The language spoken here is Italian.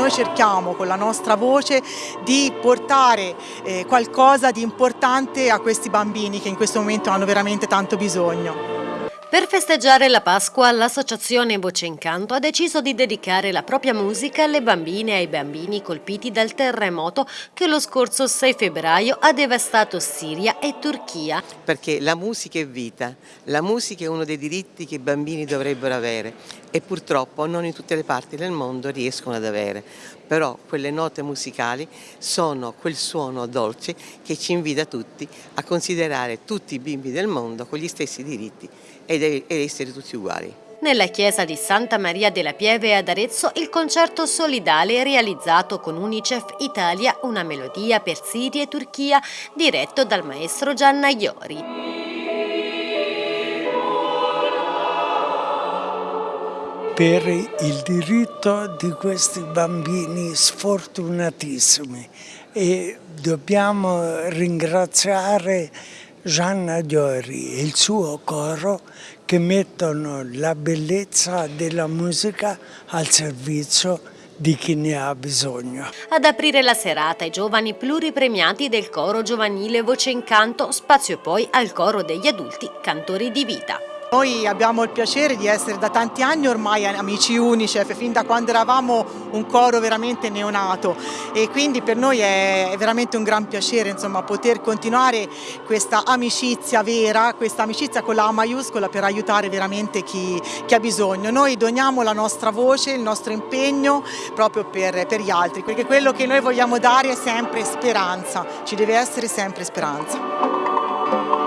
noi cerchiamo con la nostra voce di portare eh, qualcosa di importante a questi bambini che in questo momento hanno veramente tanto bisogno. Per festeggiare la Pasqua, l'associazione Voce Incanto ha deciso di dedicare la propria musica alle bambine e ai bambini colpiti dal terremoto che lo scorso 6 febbraio ha devastato Siria e Turchia. Perché la musica è vita, la musica è uno dei diritti che i bambini dovrebbero avere e purtroppo non in tutte le parti del mondo riescono ad avere. Però quelle note musicali sono quel suono dolce che ci invita tutti a considerare tutti i bimbi del mondo con gli stessi diritti ed essere tutti uguali. Nella chiesa di Santa Maria della Pieve ad Arezzo il concerto solidale realizzato con Unicef Italia una melodia per Siria e Turchia diretto dal maestro Gianna Iori. per il diritto di questi bambini sfortunatissimi e dobbiamo ringraziare Gianna Diori e il suo coro che mettono la bellezza della musica al servizio di chi ne ha bisogno. Ad aprire la serata i giovani pluripremiati del coro giovanile Voce Incanto, spazio poi al coro degli adulti cantori di vita. Noi abbiamo il piacere di essere da tanti anni ormai amici Unicef, fin da quando eravamo un coro veramente neonato e quindi per noi è veramente un gran piacere insomma, poter continuare questa amicizia vera, questa amicizia con la A maiuscola per aiutare veramente chi, chi ha bisogno. Noi doniamo la nostra voce, il nostro impegno proprio per, per gli altri, perché quello che noi vogliamo dare è sempre speranza, ci deve essere sempre speranza.